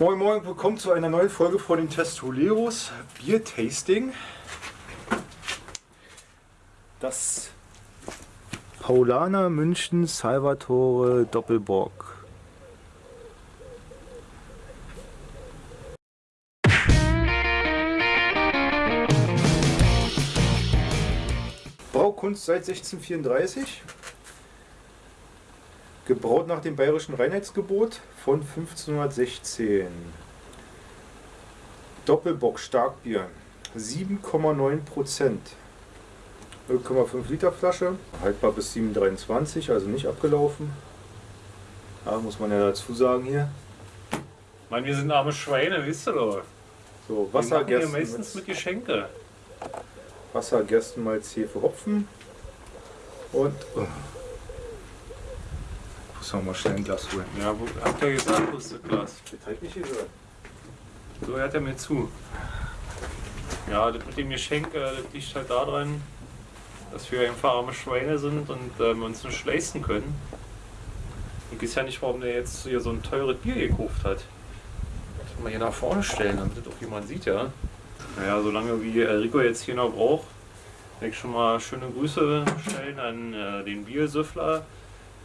Moin Moin, willkommen zu einer neuen Folge von den Testoleros Bier Tasting. Das Paulaner München Salvatore Doppelbock. Braukunst seit 1634. Gebraut nach dem Bayerischen Reinheitsgebot von 1516. Doppelbock Starkbier. 7,9 Prozent. 0,5 Liter Flasche. Haltbar bis 7,23, also nicht abgelaufen. Ja, muss man ja dazu sagen hier. Mann, wir sind arme Schweine, wisst ihr doch. So, Wir machen hier Wasser, meistens mit Geschenke. Wasser, Gerstenmalz, Hefe, Hopfen. Und. Oh. Muss noch mal schnell ein Glas holen. Ja, wo, habt ihr gesagt, wo ist das Glas? Das hat nicht gesagt. So hört er mir zu. Ja, das mit dem Geschenk, äh, das liegt halt daran, dass wir einfach arme Schweine sind und äh, wir uns nicht leisten können. Ich weiß ja nicht, warum der jetzt hier so ein teures Bier gekauft hat. Das kann man hier nach vorne stellen, damit das auch jemand sieht, ja. Naja, solange wie äh, Rico jetzt hier noch braucht, will ich schon mal schöne Grüße stellen an äh, den Biersüffler,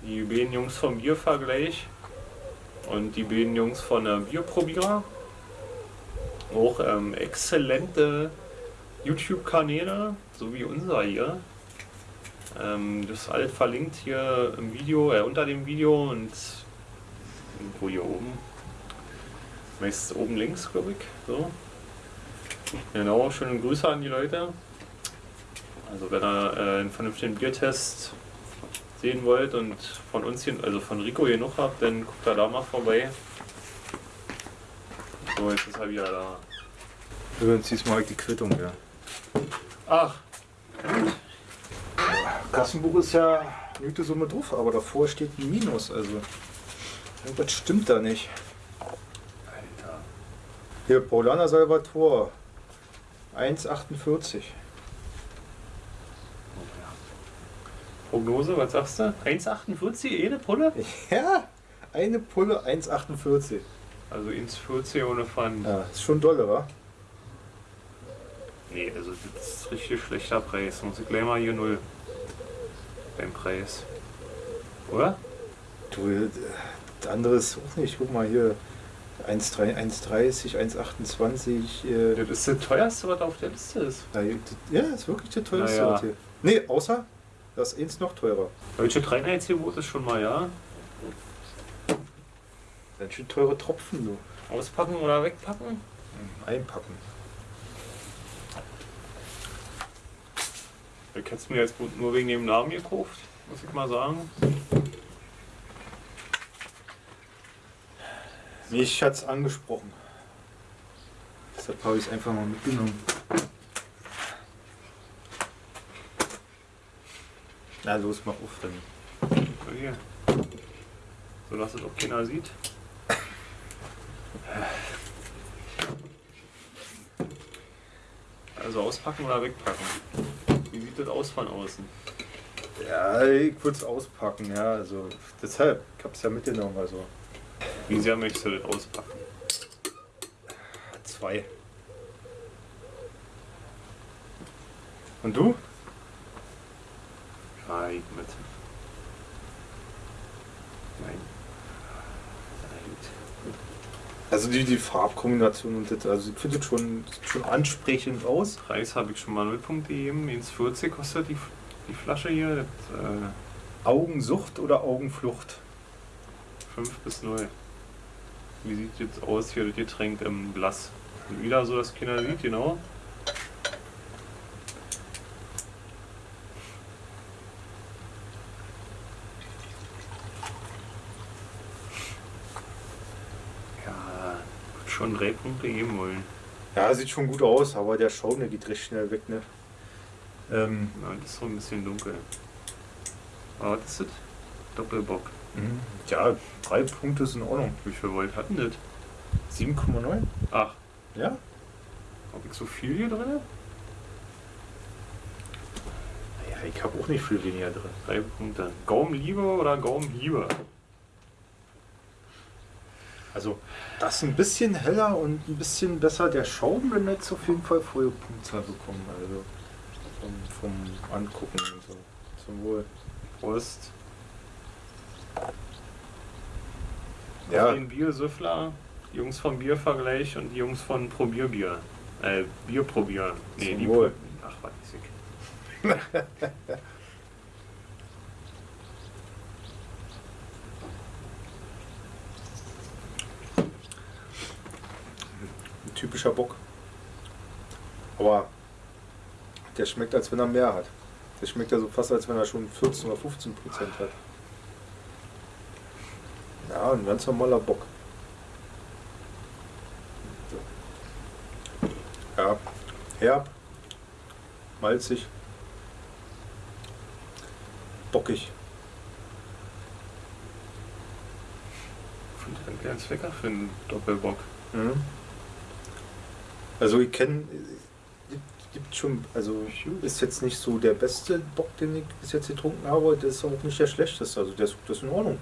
die beiden Jungs vom Biervergleich und die beiden Jungs von der Bierprobierer. Auch ähm, exzellente YouTube-Kanäle, so wie unser hier. Ähm, das ist alles verlinkt hier im Video, äh, unter dem Video und irgendwo hier oben. Meistens oben links, glaube ich. So. Genau, schöne Grüße an die Leute. Also wenn ihr äh, einen vernünftigen Biertest sehen wollt und von uns hier, also von Rico hier noch habt, dann guckt da da mal vorbei. So, jetzt ist er wieder da. Übrigens diesmal die Quittung, ja. Ach, Kassenbuch ist ja gute Summe drauf, aber davor steht ein Minus, also irgendwas stimmt da nicht. Alter. Hier, Paulaner Salvator, 1,48. Prognose, was sagst du? 1,48 jede Pulle? Ja, eine Pulle 1,48. Also 1,40 ohne Pfand. Ja, ist schon dolle, wa? Nee, also das ist richtig schlechter Preis. Muss ich gleich mal hier null beim Preis. Oder? Du, äh, das andere ist auch nicht. Guck mal hier, 1,3 1,30, 1,28. Äh, Das ist das teuerste, was auf der Liste ist. das- ja, ist wirklich der teuerste. Naja. hier. Nee, außer das ist eins noch teurer. Deutsche Reinheitsgebot ist schon mal, ja. Ganz schön teure Tropfen, du. Auspacken oder wegpacken? Einpacken. Ich hätte es mir jetzt nur wegen dem Namen gekauft, muss ich mal sagen. Mich hat's angesprochen. Deshalb habe ich es einfach mal mitgenommen. Na los, mach auf dann. So hier. So dass es auch keiner sieht. Also auspacken oder wegpacken? Wie sieht das aus von außen? Ja, ich würde es auspacken, ja. Also deshalb, ich habe es ja mitgenommen, also Wie sehr möchtest du das auspacken? zwei. Und du? Ja, ich mit. Nein. Nein. Also die, die Farbkombination und das, also ich finde das schon, schon ansprechend aus. Preis habe ich schon mal 0 Punkte gegeben. 1,40 kostet die, die Flasche hier. Das, äh, Augensucht oder Augenflucht? 5 bis 0. Wie sieht jetzt aus hier das Getränk im Glas? Wieder so, dass keiner sieht, genau. Schon drei Punkte geben wollen. Ja, sieht schon gut aus, aber der Schaum, der geht recht schnell weg, ne? Ähm, Ja, das ist so ein bisschen dunkel. Aber was ist das? Doppelbock. mhm. ja, drei Punkte ist in Ordnung. Wie viel Volt hatten das? 7,9? Ach, Ja? habe ich so viel hier drin? Ja, ich habe auch nicht viel weniger drin. Drei Punkte. Gaumenliebe oder Gaumenhiebe? Also, Das ist ein bisschen heller und ein bisschen besser. Der Schaum, wenn jetzt auf jeden Fall volle Punktzahl bekommen. Also vom, vom Angucken und so. Zum Wohl. Prost. Ja, Den Biersüffler, die Jungs vom Biervergleich und die Jungs von Probierbier. Äh, Bier probieren. Nee, Zum die Wohl. Ach, was ist ich. ein typischer Bock. Aber der schmeckt, als wenn er mehr hat. Der schmeckt ja so fast, als wenn er schon 14 oder 15 Prozent hat. Ja, ein ganz normaler Bock. Ja, herb, malzig, bockig. Ich finde den ganz lecker für einen Doppelbock. Mhm. Also ich kenne, gibt, gibt schon, also ist jetzt nicht so der beste Bock, den ich bis jetzt getrunken habe, der ist auch nicht der schlechteste, also der ist, das ist in Ordnung.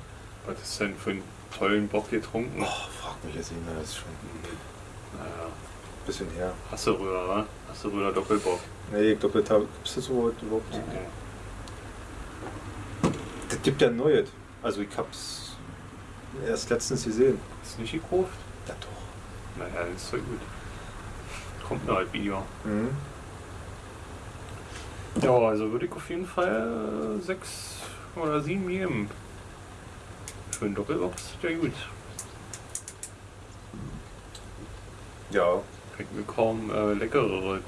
Was ist denn für einen tollen Bock getrunken? Oh, frag mich jetzt nicht das ist schon ein Naja, bisschen her. Hasseröder, wa? Hasseröder Doppelbock. Nee, doppelt habe, gibt es das überhaupt? überhaupt? Das gibt ja Neues. Also ich hab's erst letztens gesehen. Ist nicht gekauft? Ja doch. Naja, das ist doch gut. Kommt ein Video. Mhm. Ja, also würde ich auf jeden Fall äh, sechs oder sieben geben. Für einen Doppelbock ist der gut. Ja, ich mir kaum äh, leckereres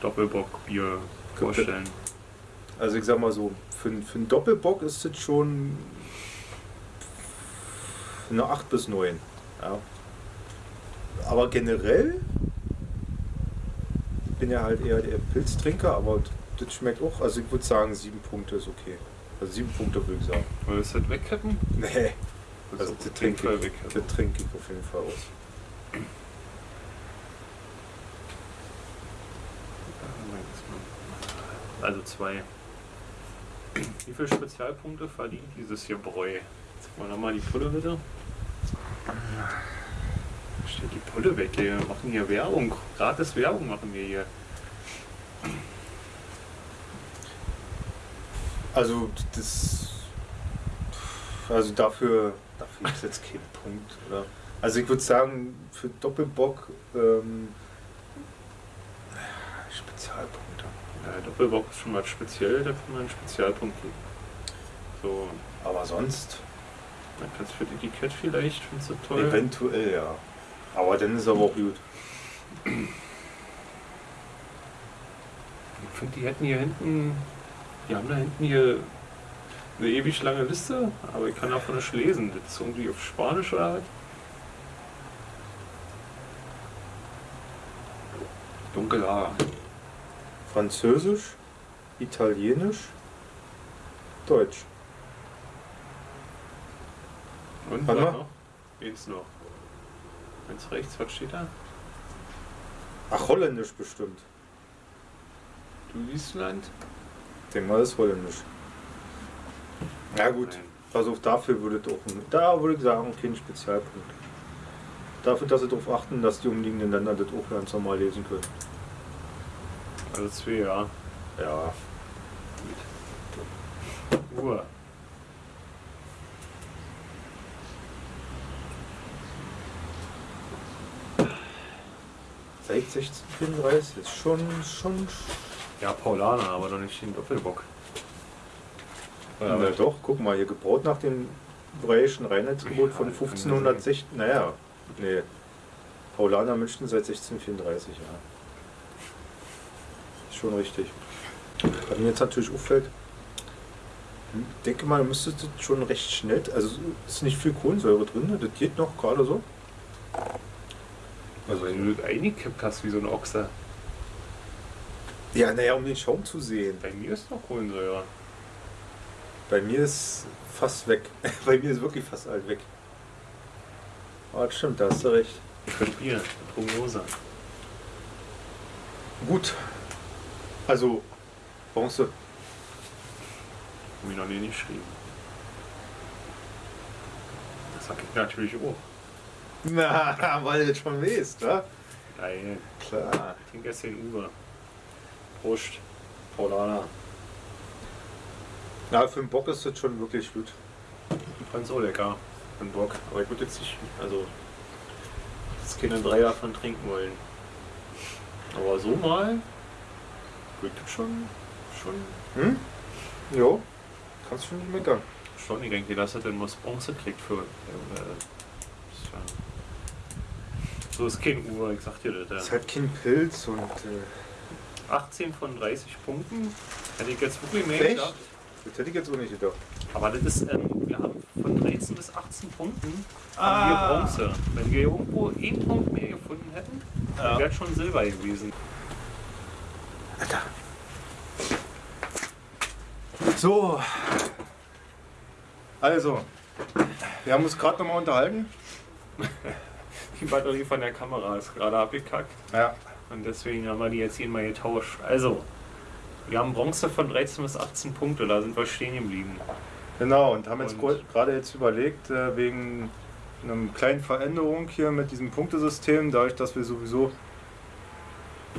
Doppelbock-Bier vorstellen. also ich sag mal so, für, einen- für einen Doppelbock ist das schon eine 8 bis 9. Ja. Aber generell bin ja halt eher der Pilztrinker, aber das schmeckt auch. Also ich würde sagen, 7 Punkte ist okay. Also 7 Punkte würde ich sagen. Willst du das wegkippen? Nee, Das also das trinke ich, das trinke ich auf jeden Fall aus. Also zwei. Wie viele Spezialpunkte verdient dieses hier Bräu? Jetzt mal nochmal die Pulle bitte. Steht die Pulle weg, wir machen hier Werbung. Gratis Werbung machen wir hier. Also das also dafür dafür gibt es jetzt keinen Punkt, oder? Also ich würde sagen, für Doppelbock ähm, Spezialpunkte. Ja, Doppelbock ist schon mal speziell, da kann man einen Spezialpunkt geben. So, Aber sonst dann kannst du für Etikett vielleicht, findest du toll. eventuell ja. Aber dann ist aber auch gut. Ich finde, die hätten hier hinten, die haben da hinten hier eine ewig lange Liste, aber ich kann davon nicht lesen. Das ist irgendwie auf Spanisch oder was? Dunkelhaar. Französisch, Italienisch, Deutsch. Und Warte noch? Eins noch. Eins rechts, was steht da? Ach, Holländisch bestimmt. Du Island? Ich denke mal, das ist Holländisch. Ja gut, Nein. also dafür würde ich auch, da würde ich sagen, kein Spezialpunkt. Dafür, dass sie darauf achten, dass die umliegenden Länder das auch ganz normal lesen können. Also zwei, ja. Ja, Uhr. Seit 1634 ist schon, schon, Ja, Paulaner, aber doch nicht den Doppelbock. ja, na doch, guck mal, hier gebaut nach dem Breischen Reinheitsgebot von Ja, man 1560, naja, nee, Paulaner München seit 1634, ja. Ist schon richtig. Was mir jetzt natürlich auffällt, ich denke mal, müsste das schon recht schnell, also ist nicht viel Kohlensäure drin, das geht noch gerade so. Also wenn du das eingekippt hast wie so ein Ochser. Ja, naja, um den Schaum zu sehen. Bei mir ist noch Kohlensäure. Bei mir ist fast weg. Bei mir ist wirklich fast alt weg. Aber das stimmt, da hast du recht. Könnt Bier, Prognose. Gut. Also, Bronze. Hab ich noch nie geschrieben. Das sag ich natürlich auch. Na, weil du jetzt schon weißt, wa? Geil. Klar. Ich trinke jetzt den Uwe. Prost. Paulana. Ja, für den Bock ist das schon wirklich gut. Ich fand's auch lecker. Ein Bock. Aber ich würde jetzt nicht, also, jetzt keine drei davon trinken wollen. Aber so mal, wird das schon, schon, Hm? Jo. Kannst du nicht meckern. schon, ich denke, dass er denn was Bronze kriegt für, äh, so ist kein Uhr, ich sag dir das. Das ist Ja. halt kein Pilz und. Äh, 18 von 30 Punkten. Hätte ich jetzt wirklich mehr Echt? gedacht. das hätte ich jetzt auch nicht gedacht. Aber das ist, ähm, wir haben von 13 bis 18 Punkten Ah. haben wir Bronze. Wenn wir irgendwo einen Punkt mehr gefunden hätten, Ja. dann wäre schon Silber gewesen. Alter. So. Also. Wir haben uns gerade nochmal unterhalten. Die Batterie von der Kamera ist gerade abgekackt Ja. und deswegen haben wir die jetzt hier mal getauscht. Also, wir haben Bronze von 13 bis 18 Punkte, da sind wir stehen geblieben. Genau, und haben jetzt gerade jetzt überlegt, äh, wegen einer kleinen Veränderung hier mit diesem Punktesystem, dadurch, dass wir sowieso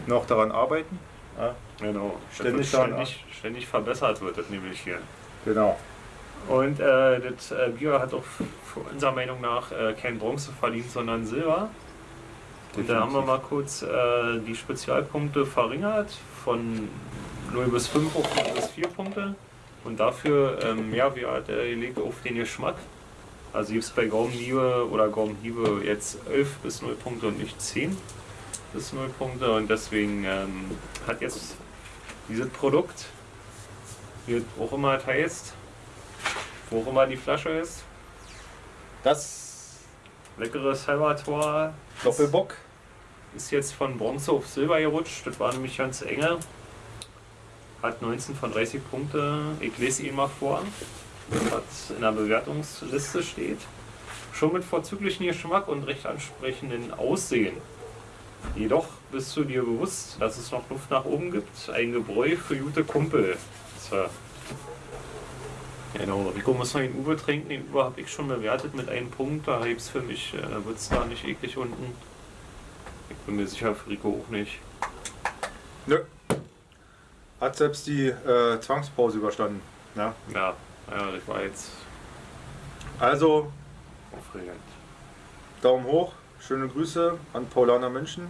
noch daran arbeiten. Ja, Genau, Ständig daran ständig, ständig verbessert wird das nämlich hier. genau. Und äh, das äh, Bier hat auch unserer Meinung nach äh, kein Bronze verdient, sondern Silber. Und da haben wir mal kurz äh, die Spezialpunkte verringert von 0 bis 5 auf 0 bis 4 Punkte. Und dafür ähm, ja, wir hat äh, gelegt auf den Geschmack. Also gibt es bei Gaumenliebe oder Gaumenhiebe jetzt 11 bis 0 Punkte und nicht 10 bis 0 Punkte. Und deswegen ähm, hat jetzt dieses Produkt, wie es auch immer es heißt, wo auch immer die Flasche ist, Das leckeres Salvatore Doppelbock. ist jetzt von Bronze auf Silber gerutscht. Das war nämlich ganz enge. Hat 19 von 30 Punkte. Ich lese ihn mal vor, was in der Bewertungsliste steht. Schon mit vorzüglichen Geschmack und recht ansprechenden Aussehen. Jedoch bist du dir bewusst, dass es noch Luft nach oben gibt. Ein Gebräu für gute Kumpel. So. Genau, Rico muss noch den Uwe trinken. Den Uwe habe ich schon bewertet mit einem Punkt. Da gibt es für mich, äh, wird es da nicht eklig unten. Ich bin mir sicher, für Rico auch nicht. Nö. Hat selbst die äh, Zwangspause überstanden. Ja. Ja, ja, das war jetzt Also, aufregend. Daumen hoch. Schöne Grüße an Paulaner München.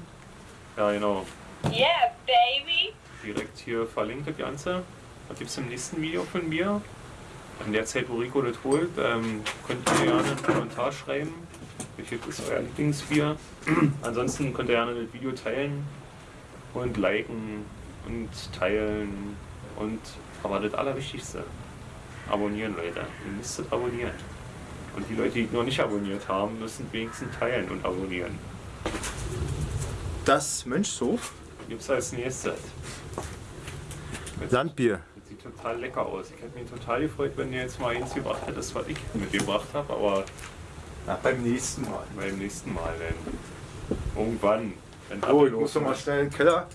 Ja, genau. Yeah, baby. Direkt hier verlinkt das Ganze. Was gibt es im nächsten Video von mir? In der Zeit, wo Rico das holt, ähm, könnt ihr gerne einen Kommentar schreiben. Welches ist euer Lieblingsbier? Ansonsten könnt ihr gerne das Video teilen und liken und teilen und aber das Allerwichtigste, abonnieren Leute. Ihr müsstet abonnieren. Und die Leute, die noch nicht abonniert haben, müssen wenigstens teilen und abonnieren. Das Mönchshof. Gibt es als nächstes. Das sieht total lecker aus. Ich hätte mich total gefreut, wenn ihr jetzt mal eins gebracht hättest, was ich mitgebracht habe, aber Na, beim nächsten Mal. beim nächsten Mal dann. Irgendwann. Wenn Oh, ich muss noch mal schnell in den Keller.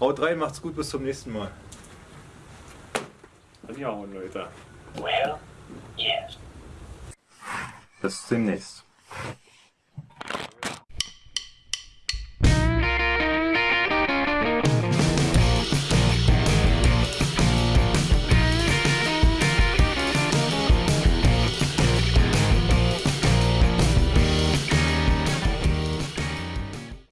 Haut rein, macht's gut, bis zum nächsten Mal. Dann ja, Leute. Well, yes. Bis demnächst.